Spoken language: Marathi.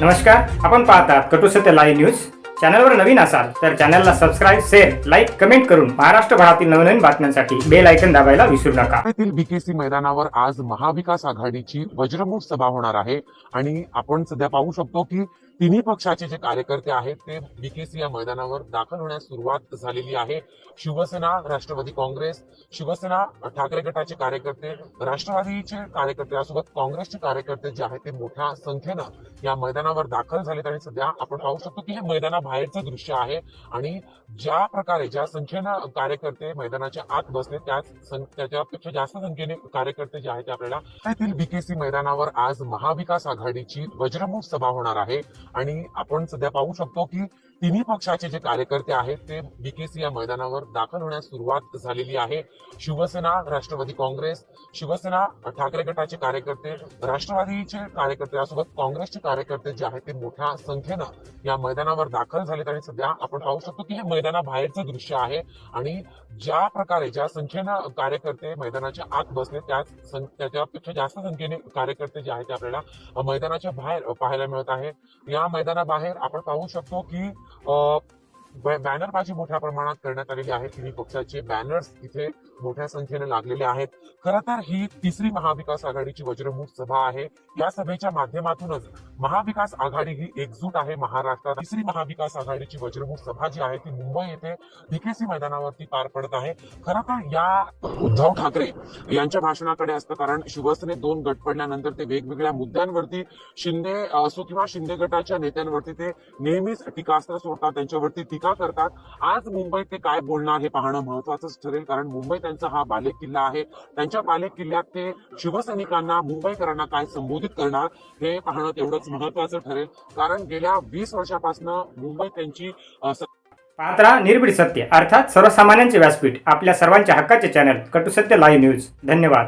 नमस्कार आपण पाहतात कटुसत्य लाईव्ह न्यूज चॅनलवर नवीन असाल तर चॅनलला सबस्क्राईब शेअर लाईक कमेंट करून महाराष्ट्रभरातील नवनवीन बातम्यांसाठी बेल ऐकन दाबायला विसरू नका. बीकेसी मैदानावर आज महाविकास आघाडीची वज्रमूठ सभा होणार आहे. आणि आपण सध्या पाहू शकतो की तिन्ही पक्षाचे जे कार्यकर्ते आहेत ते बीकेसी या मैदानावर दाखल होण्यास सुरुवात झालेली आहे. शिवसेना राष्ट्रवादी काँग्रेस शिवसेना ठाकरे गटाचे कार्यकर्ते राष्ट्रवादीचे कार्यकर्ते यासोबत काँग्रेसचे कार्यकर्ते जे आहेत ते मोठ्या संख्येनं या मैदानावर दाखल झालेत आणि सध्या आपण पाहू शकतो की हे मैदानाबाहेरचं दृश्य आहे आणि ज्या प्रकारे ज्या संख्येनं कार्यकर्ते मैदानाच्या आत बसले त्याच त्याच्यापेक्षा जास्त संख्येने कार्यकर्ते जे आहेत ते आपल्याला येथील बीकेसी मैदानावर आज महाविकास आघाडीची वज्रमूठ सभा होणार आहे. आणि आपण सध्या पाहू शकतो की तिन्ही पक्षाचे जे कार्यकर्ते आहेत ते बीकेसी या मैदानावर दाखल होण्यास सुरुवात झालेली आहे. शिवसेना राष्ट्रवादी काँग्रेस शिवसेना ठाकरे गटाचे कार्यकर्ते राष्ट्रवादीचे कार्यकर्ते यासोबत काँग्रेसचे कार्यकर्ते जे आहेत ते मोठ्या संख्येनं या मैदानावर दाखल झालेत आणि सध्या आपण पाहू शकतो की हे मैदानाबाहेरचं दृश्य आहे आणि ज्या प्रकारे ज्या संख्येनं कार्यकर्ते मैदानाच्या आत बसले त्याच त्याच्यापेक्षा जास्त संख्येने कार्यकर्ते जे आहेत ते आपल्याला मैदानाच्या बाहेर पाहायला मिळत आहे या मैदानाबाहेर आपण पाहू शकतो की बॅनरबाजी मोठ्या प्रमाणात करण्यात आलेली आहे तिन्ही पक्षाचे बॅनर्स इथे मोठ्या संख्येने लागलेले आहेत. खरं तर ही तिसरी महाविकास आघाडीची वज्रमूठ सभा आहे. या सभेच्या माध्यमातूनच महाविकास आघाडी ही एकजूट आहे महाराष्ट्रात. तिसरी महाविकास आघाडीची वज्रमूठ सभा जी आहे ती मुंबई येथे बीकेसी मैदानावरती पार पडत आहे. खरं तर या उद्धव ठाकरे यांच्या भाषणाकडे असतं कारण शिवसेनेत दोन गट पडल्यानंतर ते वेगवेगळ्या मुद्द्यांवरती शिंदे असो किंवा शिंदे गटाच्या नेत्यांवरती ते नेहमीच टीकास्त्र सोडतात त्यांच्यावरती टीका करतात. आज मुंबईत ते काय बोलणार हे पाहणं महत्वाचंच ठरेल कारण मुंबई त्यांचा हा बालेक किल्ला आहे. त्यांच्या बालेक किल्ल्यात ते शिवसैनिकांना मुंबईकरांना काय संबोधित करणार हे पाहणं तेवढंच महत्वाचं ठरेल. कारण गेल्या वीस वर्षापासून मुंबई त्यांची पात्रा निर्भीड सत्य. अर्थात सर्वसामान्यांचे व्यासपीठ. आपल्या सर्वांच्या हक्काचे चॅनल कटुसत्य लाईव्ह न्यूज धन्यवाद.